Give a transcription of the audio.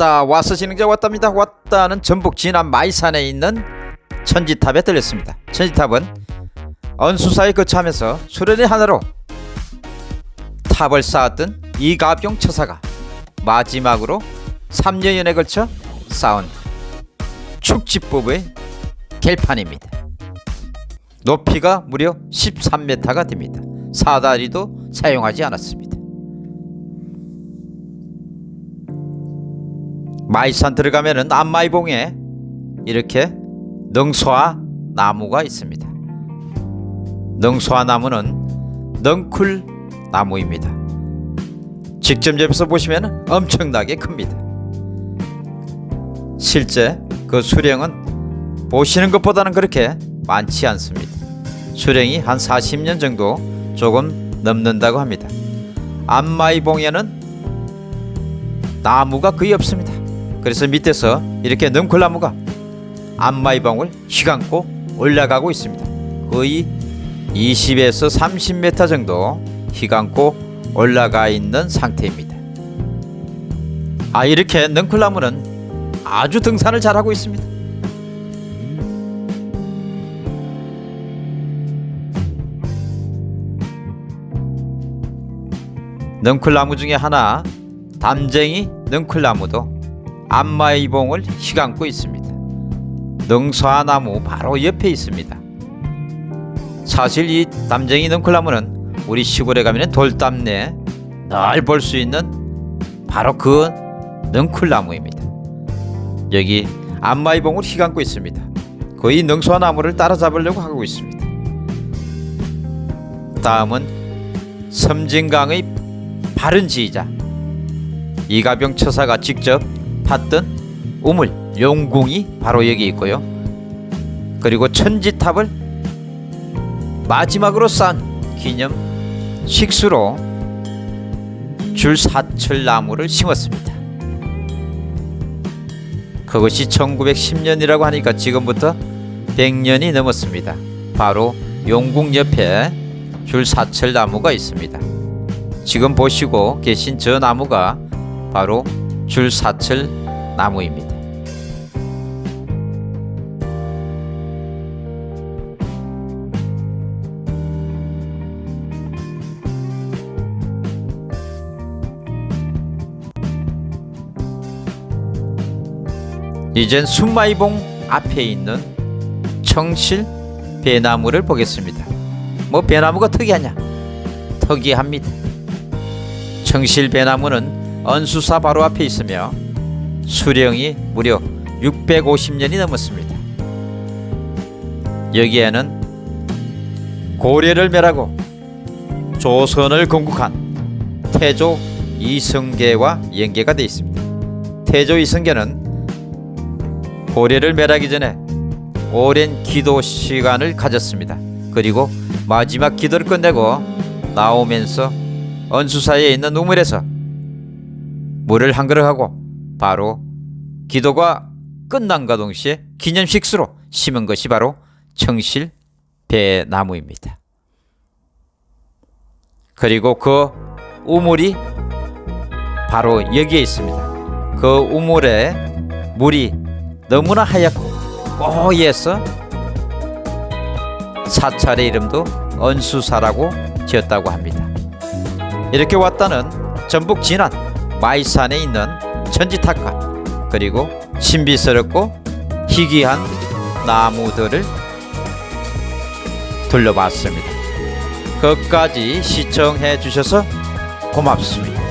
왔다 와서 진행자 왔답니다. 왔다는 전북 진안 마이산에 있는 천지탑에 들렸습니다. 천지탑은 언수사에 거처하면서 수련의 하나로 탑을 쌓았던 이가병 처사가 마지막으로 3년여에 걸쳐 쌓은 축지법의 결판입니다. 높이가 무려 13m가 됩니다. 사다리도 사용하지 않았습니다 마이산 들어가면은 안마이봉에 이렇게 능소화 나무가 있습니다. 능소화 나무는 넝쿨 나무입니다. 직접 옆에서 보시면 엄청나게 큽니다. 실제 그 수령은 보시는 것보다는 그렇게 많지 않습니다. 수령이 한 40년 정도 조금 넘는다고 합니다. 안마이봉에는 나무가 거의 없습니다. 그래서 밑에서 이렇게 능쿨나무가 안마이봉을 휘감고 올라가고 있습니다. 거의 20에서 30m 정도 휘감고 올라가 있는 상태입니다. 아 이렇게 능쿨나무는 아주 등산을 잘하고 있습니다. 능쿨나무 중에 하나 담쟁이 능쿨나무도 안마이봉을 휘감고 있습니다. 능사나무 바로 옆에 있습니다. 사실 이 담쟁이 능쿨나무는 우리 시골에 가면 돌담내 늘 볼 수 있는 바로 그 능쿨나무입니다. 여기 안마이봉을 휘감고 있습니다. 거의 능소나무를 따라잡으려고 하고 있습니다. 다음은 섬진강의 바른 지휘자 이가병 처사가 직접 팠던 우물 용궁이 바로 여기 있고요. 그리고 천지탑을 마지막으로 쌓은 기념 식수로 줄사철나무를 심었습니다. 그것이 1910년이라고 하니까 지금부터 100년이 넘었습니다. 바로 용궁 옆에 줄사철나무가 있습니다. 지금 보시고 계신 저 나무가 바로 줄사철 나무입니다. 이젠 순마이봉 앞에 있는 청실 배나무를 보겠습니다. 뭐 배나무가 특이하냐? 특이합니다. 청실 배나무는 언수사 바로 앞에 있으며 수령이 무려 650년이 넘었습니다. 여기에는 고려를 멸하고 조선을 건국한 태조 이성계와 연계가 되어 있습니다. 태조 이성계는 고려를 멸하기 전에 오랜 기도 시간을 가졌습니다. 그리고 마지막 기도를 끝내고 나오면서 언수사에 있는 우물에서 물을 한 그릇 하고 바로 기도가 끝난과 동시에 기념식수로 심은 것이 바로 청실 배나무입니다. 그리고 그 우물이 바로 여기에 있습니다. 그 우물에 물이 너무나 하얗고 뽀얘서 사찰의 이름도 언수사라고 지었다고 합니다. 이렇게 왔다는 전북 진안 마이산에 있는 천지탑과 그리고 신비스럽고 희귀한 나무들을 둘러봤습니다. 끝까지 시청해 주셔서 고맙습니다.